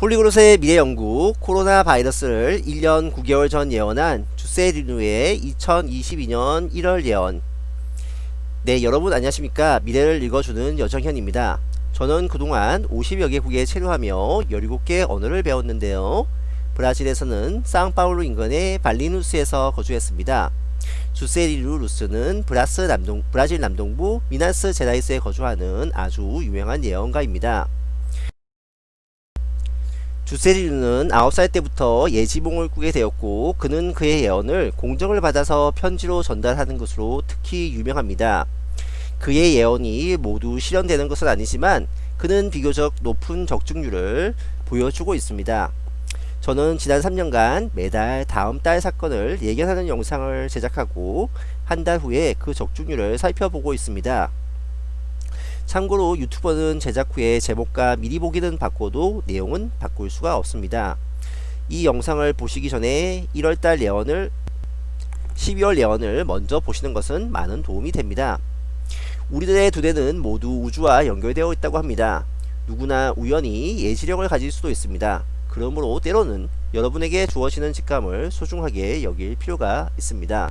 Polyglot의 미래 연구 코로나 바이러스를 1년 9개월 전 예언한 주세리누의 2022년 1월 예언. 네 여러분 안녕하십니까? 미래를 읽어주는 여정현입니다. 저는 그동안 50여 개국에 체류하며 17개 언어를 배웠는데요. 브라질에서는 상파울루 인근의 발리누스에서 거주했습니다. 주세리누 루스는 브라스 남동, 브라질 남동부 미나스 제라이스에 거주하는 아주 유명한 예언가입니다 주세리누는 9살 때부터 예지몽을 꾸게 되었고 그는 그의 예언을 공정을 받아서 편지로 전달하는 것으로 특히 유명합니다. 그의 예언이 모두 실현되는 것은 아니지만 그는 비교적 높은 적중률을 보여주고 있습니다. 저는 지난 3년간 매달 다음 달 사건을 예견하는 영상을 제작하고 한 달 후에 그 적중률을 살펴보고 있습니다. 참고로 유튜버는 제작 후에 제목과 미리 보기는 바꿔도 내용은 바꿀 수가 없습니다. 이 영상을 보시기 전에 1월달 예언을 12월 예언을 먼저 보시는 것은 많은 도움이 됩니다. 우리들의 두뇌는 모두 우주와 연결되어 있다고 합니다. 누구나 우연히 예지력을 가질 수도 있습니다. 그러므로 때로는 여러분에게 주어지는 직감을 소중하게 여길 필요가 있습니다.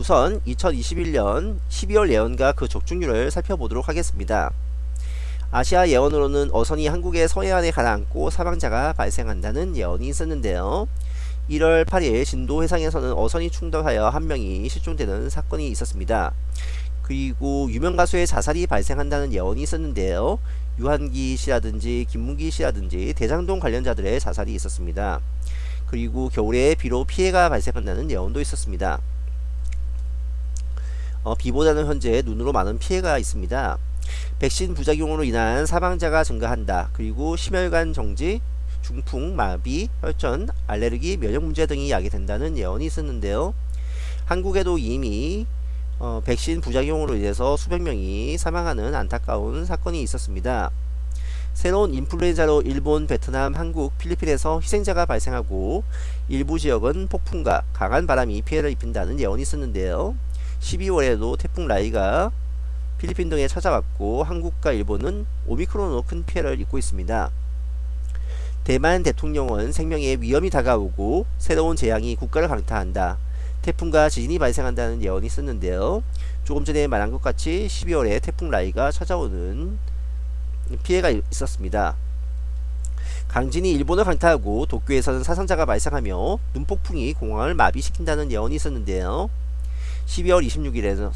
우선 2021년 12월 예언과 그 적중률을 살펴보도록 하겠습니다. 아시아 예언으로는 어선이 한국의 서해안에 가라앉고 사망자가 발생한다는 예언이 있었는데요. 1월 8일 진도 해상에서는 어선이 충돌하여 한 명이 실종되는 사건이 있었습니다. 그리고 유명 가수의 자살이 발생한다는 예언이 있었는데요. 유한기 씨라든지 김문기 씨라든지 대장동 관련자들의 자살이 있었습니다. 그리고 겨울에 비로 피해가 발생한다는 예언도 있었습니다. 어, 비보다는 현재 눈으로 많은 피해가 있습니다. 백신 부작용으로 인한 사망자가 증가한다. 그리고 심혈관 정지, 중풍, 마비, 혈전, 알레르기, 면역 문제 등이 야기된다는 예언이 있었는데요. 한국에도 이미 어, 백신 부작용으로 인해서 수백 명이 사망하는 안타까운 사건이 있었습니다. 새로운 인플루엔자로 일본, 베트남, 한국, 필리핀에서 희생자가 발생하고 일부 지역은 폭풍과 강한 바람이 피해를 입힌다는 예언이 있었는데요. 12월에도 태풍 라이가 필리핀 등에 찾아왔고 한국과 일본은 오미크론으로 큰 피해를 입고 있습니다. 대만 대통령은 생명에 위험이 다가오고 새로운 재앙이 국가를 강타한다. 태풍과 지진이 발생한다는 예언이 있었는데요. 조금 전에 말한 것 같이 12월에 태풍 라이가 찾아오는 피해가 있었습니다. 강진이 일본을 강타하고 도쿄에서는 사상자가 발생하며 눈폭풍이 공항을 마비시킨다는 예언이 있었는데요. 12월 26일에는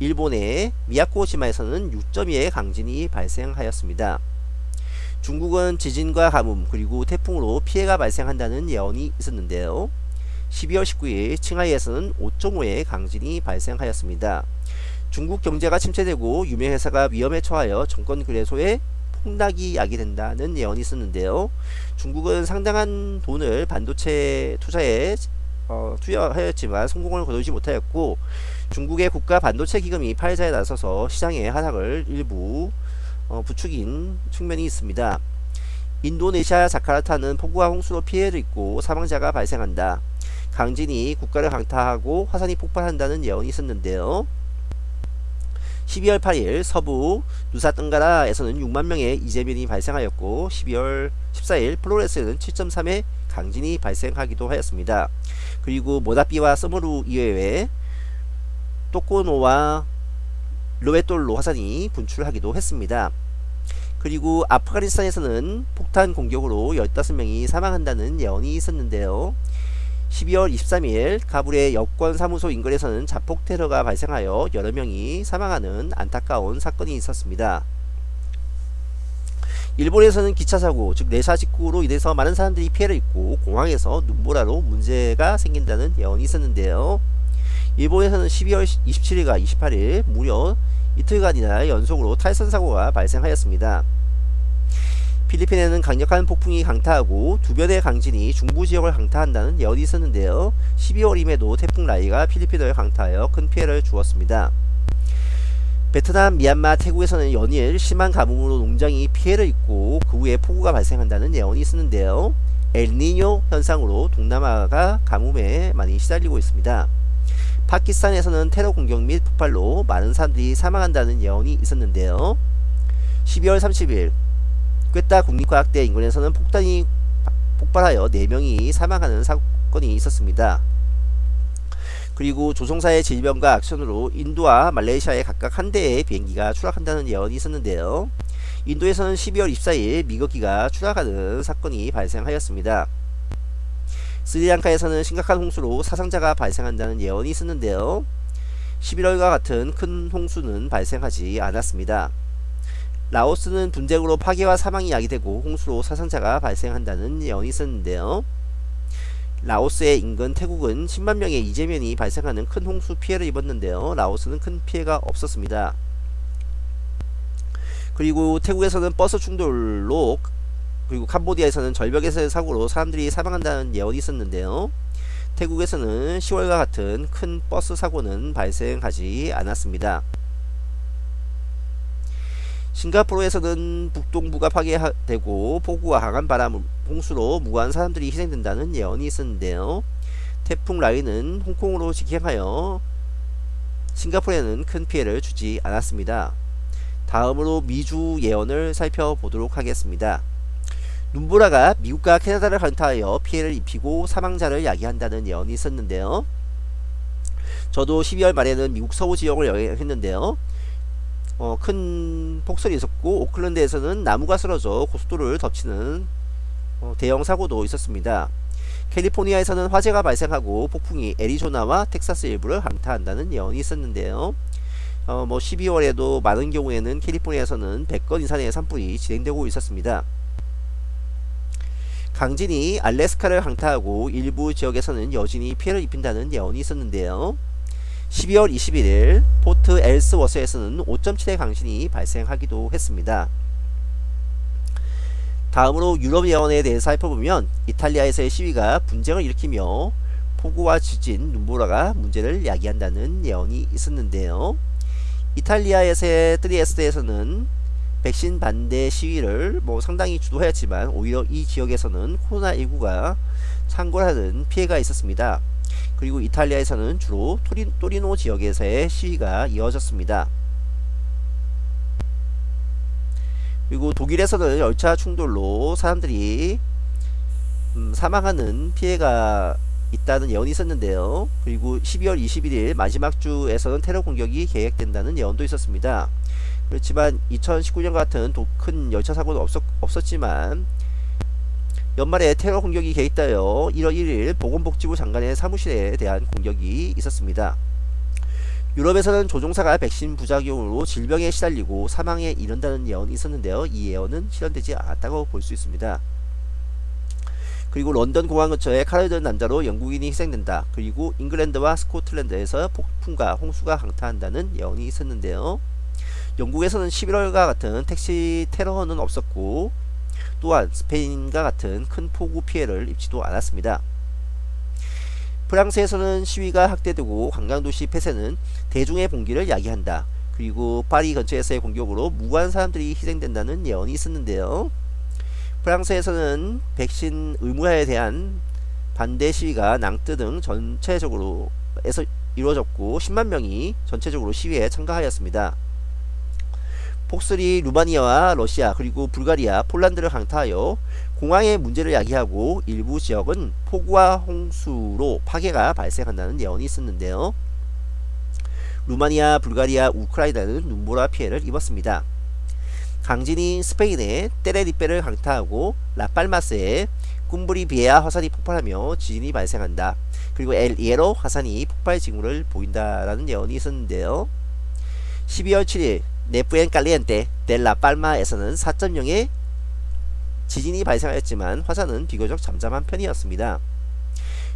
일본의 미야코시마에서는 6.2의 강진이 발생하였습니다. 중국은 지진과 가뭄 그리고 태풍으로 피해가 발생한다는 예언이 있었는데요. 12월 19일 칭하이에서는 5.5의 강진이 발생하였습니다. 중국 경제가 침체되고 유명 회사가 위험에 처하여 정권 그래소에 폭락이 야기된다는 예언이 있었는데요. 중국은 상당한 돈을 반도체 투자에 어, 투여하였지만 성공을 거두지 못하였고 중국의 국가 반도체 기금이 파이자에 나서서 시장의 하락을 일부 어, 부추긴 측면이 있습니다. 인도네시아 자카르타는 폭우와 홍수로 피해를 입고 사망자가 발생한다. 강진이 국가를 강타하고 화산이 폭발한다는 예언이 있었는데요. 12월 8일 서부 누사뜬가라에서는 6만 명의 이재민이 발생하였고 12월 14일 플로레스에는 7.3의 강진이 발생하기도 하였습니다. 그리고 모다비와 서머루 이외에 또코노와 로에톨로 화산이 분출하기도 했습니다. 그리고 아프가니스탄에서는 폭탄 공격으로 15명이 사망한다는 예언이 있었는데요. 12월 23일 가불의 여권사무소 인근에서는 자폭 테러가 발생하여 여러 명이 사망하는 안타까운 사건이 있었습니다. 일본에서는 기차사고 즉 내사 직구로 인해서 많은 사람들이 피해를 입고 공항에서 눈보라로 문제가 생긴다는 예언이 있었는데요. 일본에서는 12월 27일과 28일 무려 이틀간이나 연속으로 탈선 사고가 발생하였습니다. 필리핀에는 강력한 폭풍이 강타하고 두 변의 강진이 중부 지역을 강타한다는 예언이 있었는데요. 12월임에도 태풍 라이가 필리핀을 강타하여 큰 피해를 주었습니다. 베트남, 미얀마, 태국에서는 연일 심한 가뭄으로 농장이 피해를 입고 그 후에 폭우가 발생한다는 예언이 있었는데요. 엘니뇨 현상으로 동남아가 가뭄에 많이 시달리고 있습니다. 파키스탄에서는 테러 공격 및 폭발로 많은 사람들이 사망한다는 예언이 있었는데요. 12월 30일 꿰따 국립과학대 인근에서는 폭탄이 폭발하여 4명이 사망하는 사건이 있었습니다. 그리고 조종사의 질병과 악션으로 인도와 말레이시아에 각각 한 대의 비행기가 추락한다는 예언이 있었는데요. 인도에서는 12월 24일 미거기가 추락하는 사건이 발생하였습니다. 스리랑카에서는 심각한 홍수로 사상자가 발생한다는 예언이 있었는데요. 11월과 같은 큰 홍수는 발생하지 않았습니다. 라오스는 분쟁으로 파괴와 사망이 야기되고 홍수로 사상자가 발생한다는 예언이 있었는데요. 라오스의 인근 태국은 10만 명의 이재면이 발생하는 큰 홍수 피해를 입었는데요. 라오스는 큰 피해가 없었습니다. 그리고 태국에서는 버스 충돌로 그리고 캄보디아에서는 절벽에서의 사고로 사람들이 사망한다는 예언이 있었는데요. 태국에서는 10월과 같은 큰 버스 사고는 발생하지 않았습니다. 싱가포르에서는 북동부가 파괴되고 폭우와 강한 바람, 홍수로 무고한 사람들이 희생된다는 예언이 있었는데요. 태풍 라인은 홍콩으로 직행하여 싱가포르에는 큰 피해를 주지 않았습니다. 다음으로 미주 예언을 살펴보도록 하겠습니다. 눈보라가 미국과 캐나다를 강타하여 피해를 입히고 사망자를 야기한다는 예언이 있었는데요. 저도 12월 말에는 미국 서부 지역을 여행했는데요. 어, 큰 폭설이 있었고 오클랜드에서는 나무가 쓰러져 고속도로를 덮치는 어, 대형 사고도 있었습니다. 캘리포니아에서는 화재가 발생하고 폭풍이 애리조나와 텍사스 일부를 강타한다는 예언이 있었는데요. 어, 뭐 12월에도 많은 경우에는 캘리포니아에서는 100건 이상의 산불이 진행되고 있었습니다. 강진이 알래스카를 강타하고 일부 지역에서는 여진이 피해를 입힌다는 예언이 있었는데요. 12월 21일 포트 엘스워스에서는 5.7의 강진이 발생하기도 했습니다. 다음으로 유럽 예언에 대해 살펴보면 이탈리아에서의 시위가 분쟁을 일으키며 폭우와 지진, 눈보라가 문제를 야기한다는 예언이 있었는데요. 이탈리아에서의 트리에스트에서는 백신 반대 시위를 뭐 상당히 주도하였지만 오히려 이 지역에서는 코로나19가 창궐하는 피해가 있었습니다. 그리고 이탈리아에서는 주로 토리, 토리노 지역에서의 시위가 이어졌습니다. 그리고 독일에서는 열차 충돌로 사람들이 음, 사망하는 피해가 있다는 예언이 있었는데요. 그리고 12월 21일 마지막 주에서는 테러 공격이 계획된다는 예언도 있었습니다. 그렇지만 2019년 같은 큰 열차 사고는 없었, 없었지만 연말에 테러 공격이 개입하여 1월 1일 보건복지부 장관의 사무실에 대한 공격이 있었습니다. 유럽에서는 조종사가 백신 부작용으로 질병에 시달리고 사망에 이른다는 예언이 있었는데요. 이 예언은 실현되지 않았다고 볼 수 있습니다. 그리고 런던 공항 근처에 칼을 남자로 영국인이 희생된다. 그리고 잉글랜드와 스코틀랜드에서 폭풍과 홍수가 강타한다는 예언이 있었는데요. 영국에서는 11월과 같은 택시 테러는 없었고 또한 스페인과 같은 큰 폭우 피해를 입지도 않았습니다. 프랑스에서는 시위가 확대되고 관광도시 폐쇄는 대중의 봉기를 야기한다. 그리고 파리 근처에서의 공격으로 무고한 사람들이 희생된다는 예언이 있었는데요. 프랑스에서는 백신 의무화에 대한 반대 시위가 낭뜨 등 전체적으로 에서 이루어졌고 10만 명이 전체적으로 시위에 참가하였습니다. 폭설이 루마니아와 러시아 그리고 불가리아, 폴란드를 강타하여 공항의 문제를 야기하고 일부 지역은 폭우와 홍수로 파괴가 발생한다는 예언이 있었는데요. 루마니아, 불가리아, 우크라이나는 눈보라 피해를 입었습니다. 강진이 스페인의 테레리페를 강타하고 라팔마스에 꿈브리비에아 화산이 폭발하며 지진이 발생한다. 그리고 엘 이에로 화산이 폭발 징후를 보인다라는 예언이 있었는데요. 12월 7일 네프엔 깔리엔테 델라 팔마에서는 4.0의 지진이 발생하였지만 화산은 비교적 잠잠한 편이었습니다.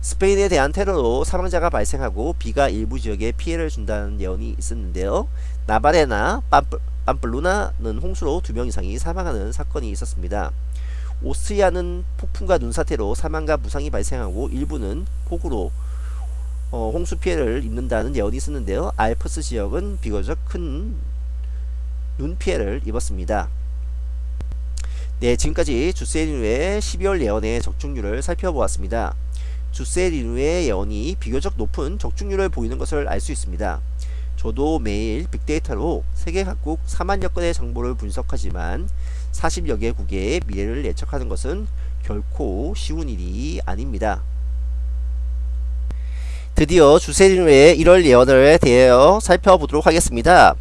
스페인에 대한 테러로 사망자가 발생하고 비가 일부 지역에 피해를 준다는 예언이 있었는데요. 나바레나 빰플, 빰플 루나는 홍수로 두 명 이상이 사망하는 사건이 있었습니다. 오스트리아는 폭풍과 눈사태로 사망과 부상이 발생하고 일부는 폭우로 어, 홍수 피해를 입는다는 예언이 있었는데요. 알프스 지역은 비교적 큰 눈 피해를 입었습니다. 네, 지금까지 주세리누의 12월 예언의 적중률을 살펴보았습니다. 주세리누의 예언이 비교적 높은 적중률을 보이는 것을 알 수 있습니다. 저도 매일 빅데이터로 세계 각국 4만여 건의 정보를 분석하지만 40여 개국의 미래를 예측하는 것은 결코 쉬운 일이 아닙니다. 드디어 주세린의 1월 예언에 대하여 살펴보도록 하겠습니다.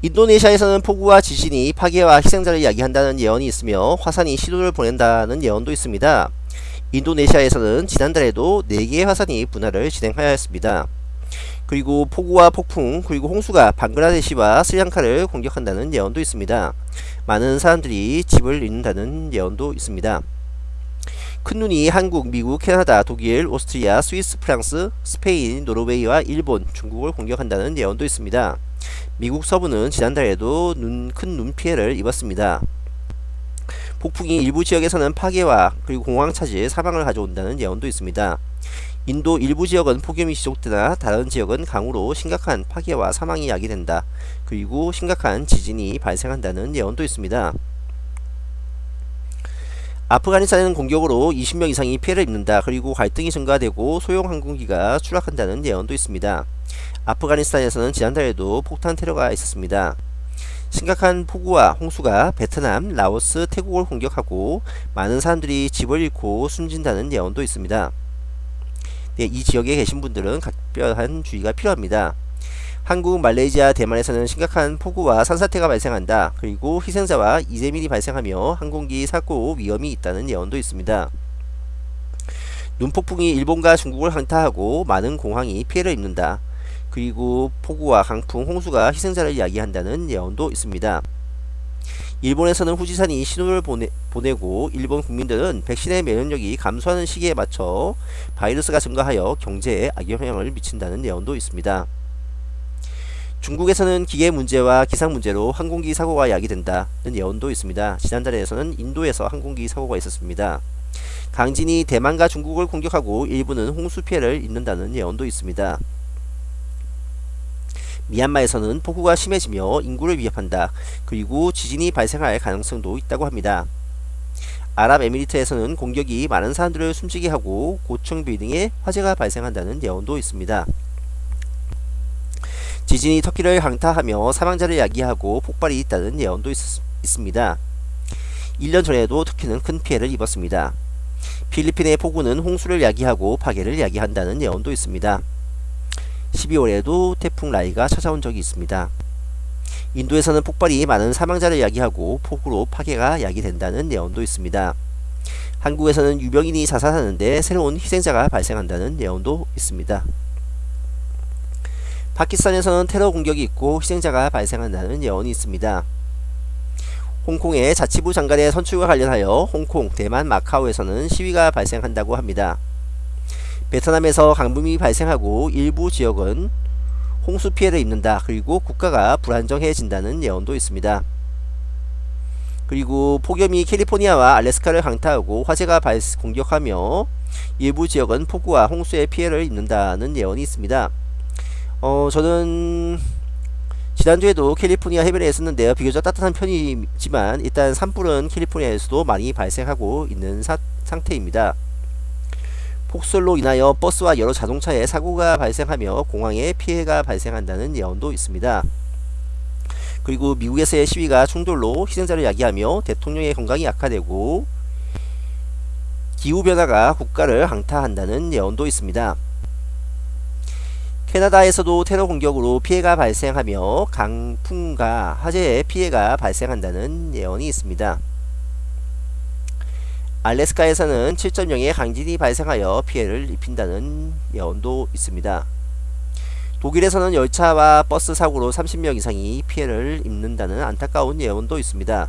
인도네시아에서는 폭우와 지진이 파괴와 희생자를 이야기한다는 예언이 있으며 화산이 시도를 보낸다는 예언도 있습니다. 인도네시아에서는 지난달에도 4개의 화산이 분할을 진행하였습니다. 그리고 폭우와 폭풍 그리고 홍수가 방글라데시와 스리랑카를 공격한다는 예언도 있습니다. 많은 사람들이 집을 잃는다는 예언도 있습니다. 큰 눈이 한국, 미국, 캐나다, 독일, 오스트리아, 스위스, 프랑스, 스페인, 노르웨이와 일본, 중국을 공격한다는 예언도 있습니다. 미국 서부는 지난달에도 눈, 큰 눈 피해를 입었습니다. 폭풍이 일부 지역에서는 파괴와 그리고 공황 차질, 사망을 가져온다는 예언도 있습니다. 인도 일부 지역은 폭염이 지속되나 다른 지역은 강우로 심각한 파괴와 사망이 야기된다. 그리고 심각한 지진이 발생한다는 예언도 있습니다. 아프가니스탄은 공격으로 20명 이상이 피해를 입는다. 그리고 갈등이 증가되고 소형 항공기가 추락한다는 예언도 있습니다. 아프가니스탄에서는 지난달에도 폭탄 테러가 있었습니다. 심각한 폭우와 홍수가 베트남, 라오스, 태국을 공격하고 많은 사람들이 집을 잃고 숨진다는 예언도 있습니다. 네, 이 지역에 계신 분들은 각별한 주의가 필요합니다. 한국, 말레이시아, 대만에서는 심각한 폭우와 산사태가 발생한다. 그리고 희생자와 이재민이 발생하며 항공기 사고 위험이 있다는 예언도 있습니다. 눈폭풍이 일본과 중국을 항타하고 많은 공항이 피해를 입는다. 그리고 폭우와 강풍, 홍수가 희생자를 이야기한다는 예언도 있습니다. 일본에서는 후지산이 신호를 보내, 보내고 일본 국민들은 백신의 면역력이 감소하는 시기에 맞춰 바이러스가 증가하여 경제에 악영향을 미친다는 예언도 있습니다. 중국에서는 기계 문제와 기상 문제로 항공기 사고가 야기된다는 예언도 있습니다. 지난달에서는 인도에서 항공기 사고가 있었습니다. 강진이 대만과 중국을 공격하고 일부는 홍수 피해를 입는다는 예언도 있습니다. 미얀마에서는 폭우가 심해지며 인구를 위협한다. 그리고 지진이 발생할 가능성도 있다고 합니다. 아랍에미리트에서는 공격이 많은 사람들을 숨지게 하고 고층 빌딩에 화재가 발생한다는 예언도 있습니다. 지진이 터키를 강타하며 사망자를 야기하고 폭발이 있다는 예언도 있, 있습니다. 1년 전에도 터키는 큰 피해를 입었습니다. 필리핀의 폭우는 홍수를 야기하고 파괴를 야기한다는 예언도 있습니다. 12월에도 태풍 라이가 찾아온 적이 있습니다. 인도에서는 폭발이 많은 사망자를 야기하고 폭우로 파괴가 야기된다는 예언도 있습니다. 한국에서는 유병인이 자살하는데 새로운 희생자가 발생한다는 예언도 있습니다. 파키스탄에서는 테러 공격이 있고 희생자가 발생한다는 예언이 있습니다. 홍콩의 자치부 장관의 선출과 관련하여 홍콩, 대만, 마카오에서는 시위가 발생한다고 합니다. 베트남에서 강붐이 발생하고 일부 지역은 홍수 피해를 입는다. 그리고 국가가 불안정해진다는 예언도 있습니다. 그리고 폭염이 캘리포니아와 알래스카를 강타하고 화재가 발, 공격하며 일부 지역은 폭우와 홍수의 피해를 입는다는 예언이 있습니다. 어, 저는 지난주에도 캘리포니아 해변에 있었는데요. 비교적 따뜻한 편이지만 일단 산불은 캘리포니아에서도 많이 발생하고 있는 사, 상태입니다. 폭설로 인하여 버스와 여러 자동차에 사고가 발생하며 공항에 피해가 발생한다는 예언도 있습니다. 그리고 미국에서의 시위가 충돌로 희생자를 야기하며 대통령의 건강이 악화되고 기후변화가 국가를 강타한다는 예언도 있습니다. 캐나다에서도 테러 공격으로 피해가 발생하며 강풍과 화재의 피해가 발생한다는 예언이 있습니다. 알래스카에서는 7.0의 강진이 발생하여 피해를 입힌다는 예언도 있습니다. 독일에서는 열차와 버스 사고로 30명 이상이 피해를 입는다는 안타까운 예언도 있습니다.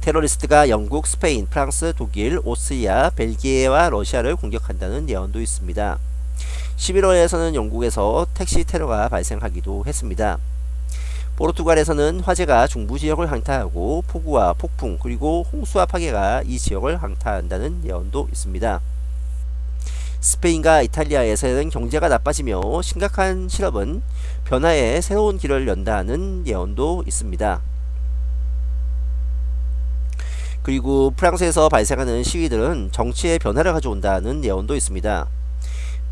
테러리스트가 영국, 스페인, 프랑스, 독일, 오스트리아, 벨기에와 러시아를 공격한다는 예언도 있습니다. 11월에서는 영국에서 택시 테러가 발생하기도 했습니다. 포르투갈에서는 화재가 중부 지역을 강타하고 폭우와 폭풍 그리고 홍수와 파괴가 이 지역을 강타한다는 예언도 있습니다. 스페인과 이탈리아에서는 경제가 나빠지며 심각한 실업은 변화의 새로운 길을 연다는 예언도 있습니다. 그리고 프랑스에서 발생하는 시위들은 정치의 변화를 가져온다는 예언도 있습니다.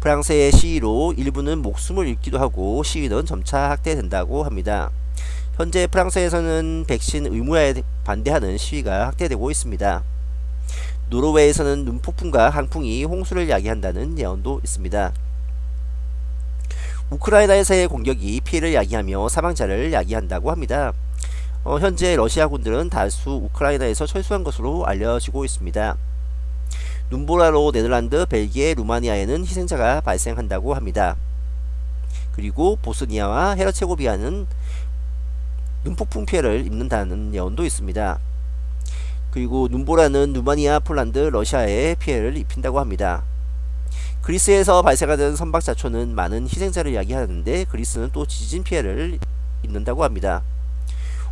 프랑스의 시위로 일부는 목숨을 잃기도 하고 시위는 점차 확대된다고 합니다. 현재 프랑스에서는 백신 의무화에 반대하는 시위가 확대되고 있습니다. 노르웨이에서는 눈폭풍과 강풍이 홍수를 야기한다는 예언도 있습니다. 우크라이나에서의 공격이 피해를 야기하며 사망자를 야기한다고 합니다. 어, 현재 러시아군들은 다수 우크라이나에서 철수한 것으로 알려지고 있습니다. 눈보라로 네덜란드, 벨기에, 루마니아에는 희생자가 발생한다고 합니다. 그리고 보스니아와 헤르체고비아는 눈폭풍 피해를 입는다는 예언도 있습니다. 그리고 눈보라는 루마니아, 폴란드, 러시아에 피해를 입힌다고 합니다. 그리스에서 발생하는 선박 자초는 많은 희생자를 이야기하는데 그리스는 또 지진 피해를 입는다고 합니다.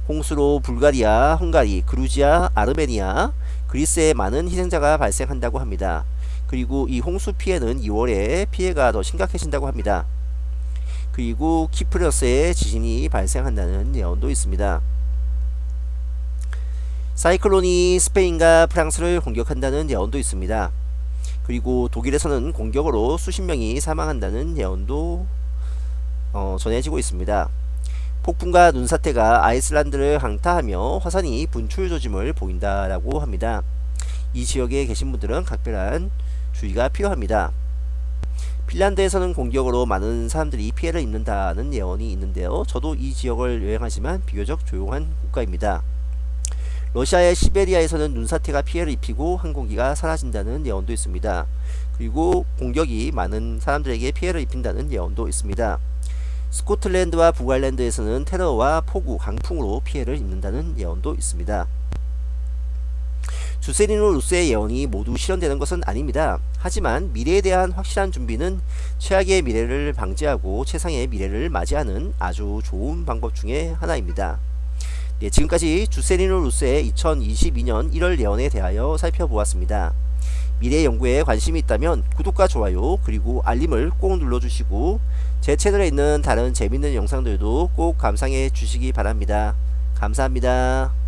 홍수로 불가리아, 헝가리, 그루지아, 아르메니아, 그리스에 많은 희생자가 발생한다고 합니다. 그리고 이 홍수 피해는 2월에 피해가 더 심각해진다고 합니다. 그리고 키프러스에 지진이 발생한다는 예언도 있습니다. 사이클론이 스페인과 프랑스를 공격한다는 예언도 있습니다. 그리고 독일에서는 공격으로 수십 명이 사망한다는 예언도 어, 전해지고 있습니다. 폭풍과 눈사태가 아이슬란드를 강타하며 화산이 분출 조짐을 보인다라고 합니다. 이 지역에 계신 분들은 각별한 주의가 필요합니다. 핀란드에서는 공격으로 많은 사람들이 피해를 입는다는 예언이 있는데요. 저도 이 지역을 여행하지만 비교적 조용한 국가입니다. 러시아의 시베리아에서는 눈사태가 피해를 입히고 항공기가 사라진다는 예언도 있습니다. 그리고 공격이 많은 사람들에게 피해를 입힌다는 예언도 있습니다. 스코틀랜드와 북아일랜드에서는 테러와 폭우, 강풍으로 피해를 입는다는 예언도 있습니다. 주세리노 루스의 예언이 모두 실현되는 것은 아닙니다. 하지만 미래에 대한 확실한 준비는 최악의 미래를 방지하고 최상의 미래를 맞이하는 아주 좋은 방법 중의 하나입니다. 네, 지금까지 주세리노 루스의 2022년 1월 예언에 대하여 살펴보았습니다. 미래 연구에 관심이 있다면 구독과 좋아요 그리고 알림을 꼭 눌러주시고 제 채널에 있는 다른 재밌는 영상들도 꼭 감상해 주시기 바랍니다. 감사합니다.